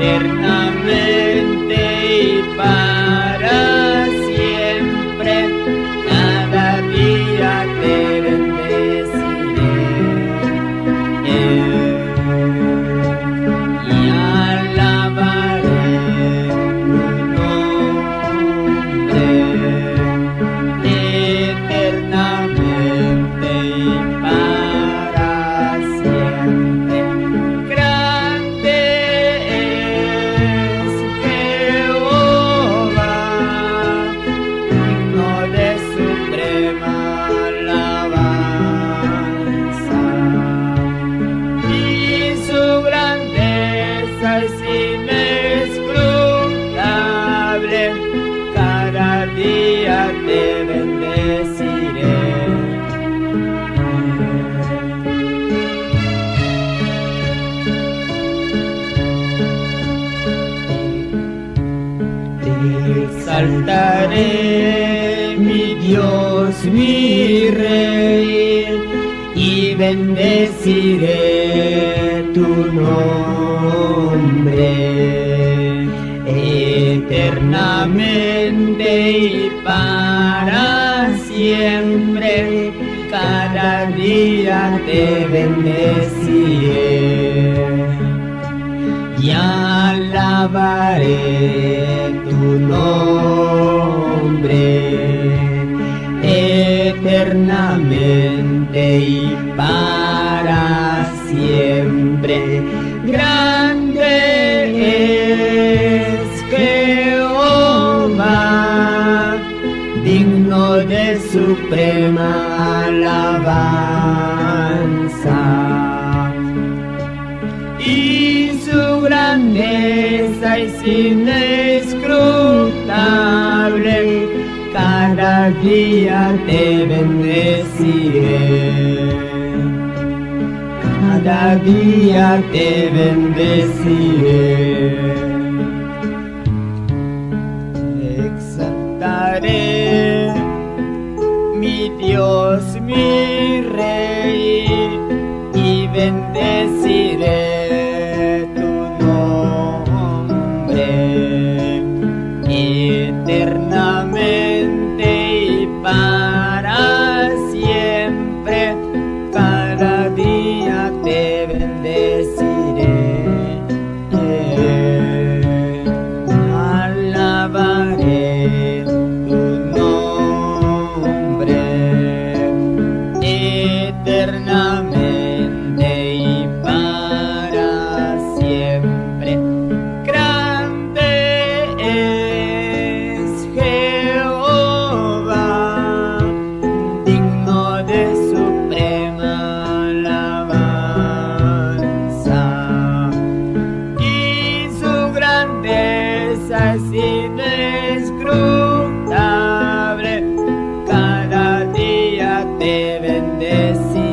eterna. Exaltaré, mi Dios, mi Rey, y bendeciré tu nombre eternamente y para siempre. Cada día te bendeciré y alabaré tu nombre eternamente y para siempre. Grande es Jehová, digno de suprema alabanza. Es inescrutable, cada día te bendeciré. Cada día te bendeciré. Exaltaré mi Dios, mi inescrutable. Cada día te bendeciré.